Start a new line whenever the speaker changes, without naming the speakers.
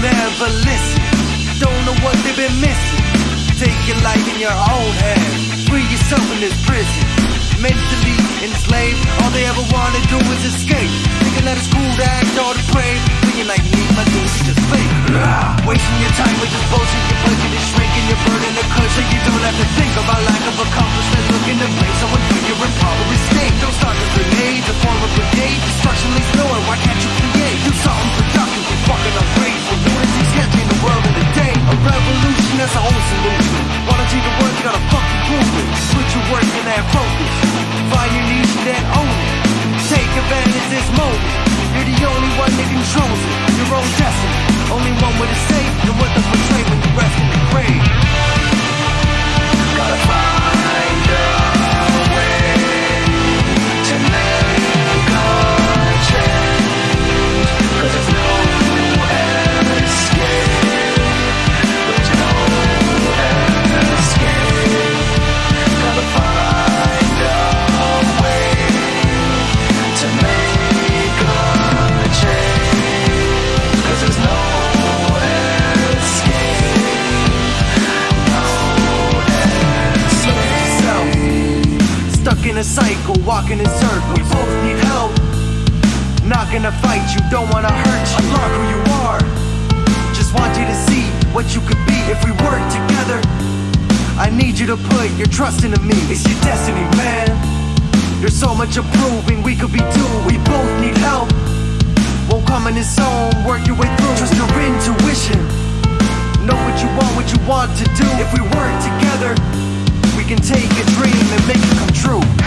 never listen. Don't know what they've been missing. Take your life in your own hands. Free yourself in this prison. Mentally enslaved, all they ever wanna do is escape. Thinking that it's Stuck in a cycle, walking in circles. We both need help. Not gonna fight you, don't wanna hurt you. Unlock who you are. Just want you to see what you could be if we work together. I need you to put your trust into me. It's your destiny, man. There's so much improving we could be doing. We both need help. Won't come in its own, work your way through. Trust your intuition. Know what you want, what you want to do. If we work together, we can take a dream and make it come true.